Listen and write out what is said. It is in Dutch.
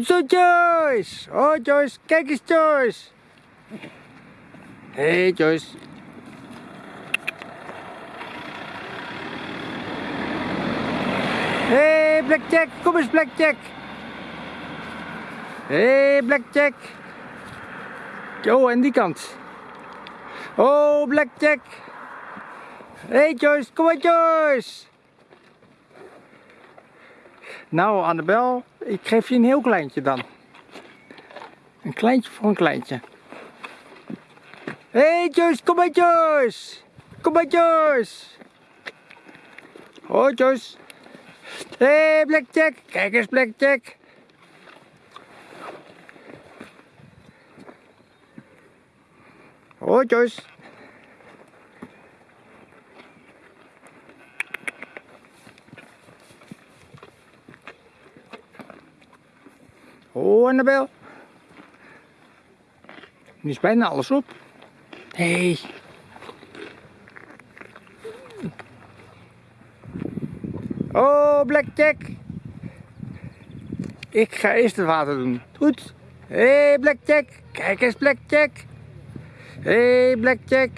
Zo Joyce! Oh Joyce, kijk eens Joyce! Hey, Joyce. Hey, Blackjack, kom eens Blackjack! Hey, Blackjack! Oh, en die kant. Oh, Blackjack! Hey, Joyce, kom maar Joyce! Nou Annabel, ik geef je een heel kleintje dan. Een kleintje voor een kleintje. Hé hey Joyce, kom maar Joyce! Kom maar Joyce! Hoi Joyce! Hé hey, Blackjack, kijk eens Blackjack! Hoi Joyce! Oh, Annabel. Nu is bijna alles op. Hé. Hey. Oh, Blackjack. Ik ga eerst het water doen. Goed. Hé, hey, Blackjack. Kijk eens, Blackjack. Hé, hey, Blackjack.